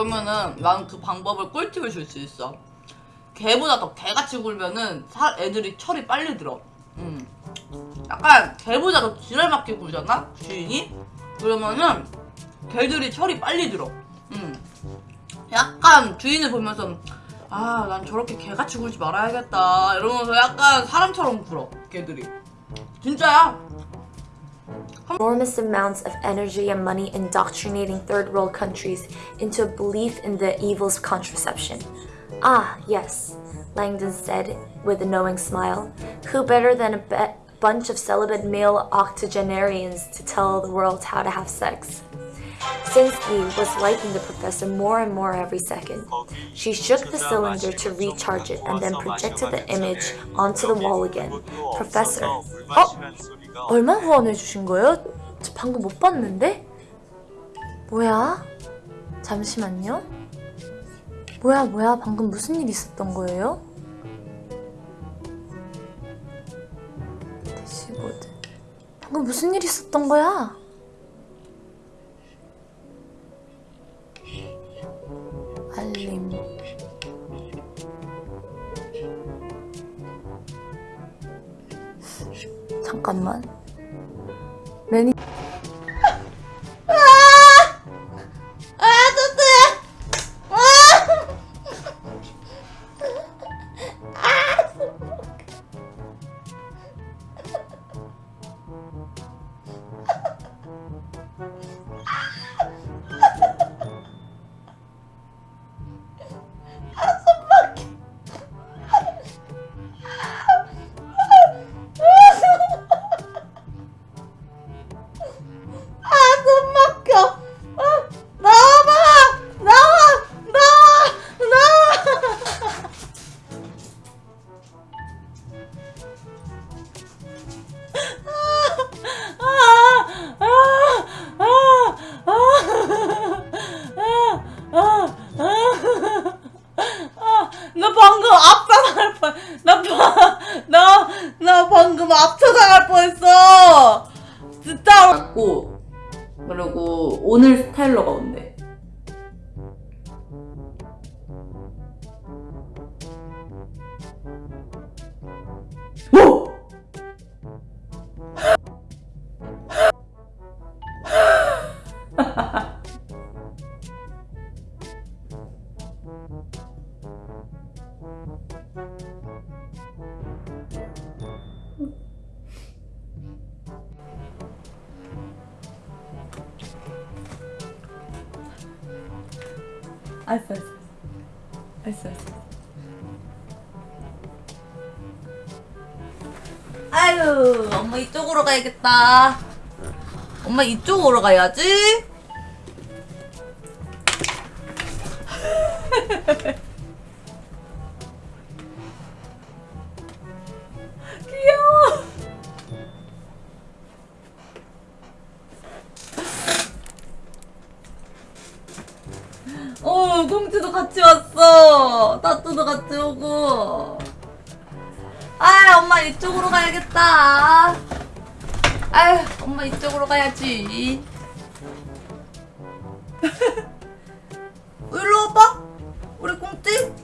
그러면은 난그 방법을 꿀팁을 줄 수 있어. 개보다 더 개같이 굴면은 사, 애들이 철이 빨리 들어. 음. 약간 개보다 더 지랄맞게 굴잖아 주인이. 그러면은 개들이 철이 빨리 들어. 음. 약간 주인을 보면서 아 난 저렇게 개같이 굴지 말아야겠다 이러면서 약간 사람처럼 굴어 개들이. 진짜야. Enormous amounts of energy and money indoctrinating third world countries into a belief in the evils of contraception. Ah, yes, Langdon said with a knowing smile. Who better than a bunch of celibate male octogenarians to tell the world how to have sex? Sinsky was liking the professor more and more every second. She shook the cylinder to recharge it and then projected the image onto the wall again. Professor, 어? 얼마 후원해 주신 거예요? 저 방금 못 봤는데? 뭐야? 잠시만요. 뭐야, 뭐야, 방금 무슨 일 있었던 거예요? 대시보드. 방금 무슨 일 있었던 거야? 잠깐만. 매니 Whoa! I first. 어. 알았어, 알았어. 아유, 엄마 이쪽으로 가야겠다. 엄마 이쪽으로 가야지. 어, 공주도 같이 왔어. 따뚜도 같이 오고. 아, 엄마 이쪽으로 가야겠다. 아유, 엄마 이쪽으로 가야지. 일로 와봐. 우리 공주.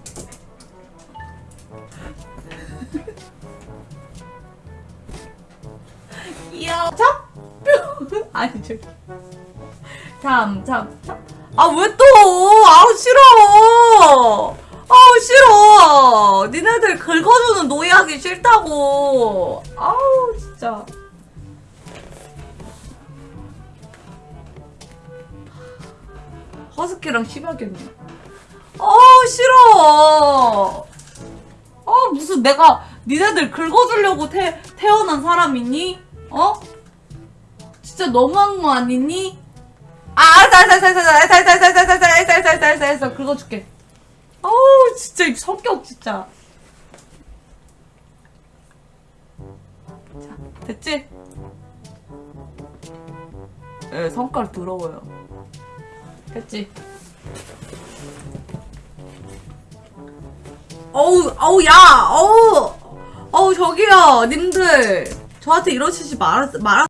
귀여워. 참? 아니, 저기. 참, 참, 참. 아, 왜 또? 아우, 싫어. 아우, 싫어. 니네들 긁어주는 노예하기 싫다고. 아우, 진짜. 허스키랑 심하겠네. 아우, 싫어. 아, 무슨 내가 니네들 긁어주려고 태, 태어난 사람이니? 어? 진짜 너무한 거 아니니? 아, 알았어, 알았어, 알았어, 알았어, 알았어, 알았어, 알았어, 알았어, 알았어, 알았어, 알았어, 알았어, 긁어줄게. 어우, 진짜, 이 성격, 진짜. 자, 됐지? 예, 성깔 더러워요. 됐지? 어우, 어우, 야, 어우, 어우, 저기요, 님들. 저한테 이러시지 말, 말,